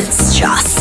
It's just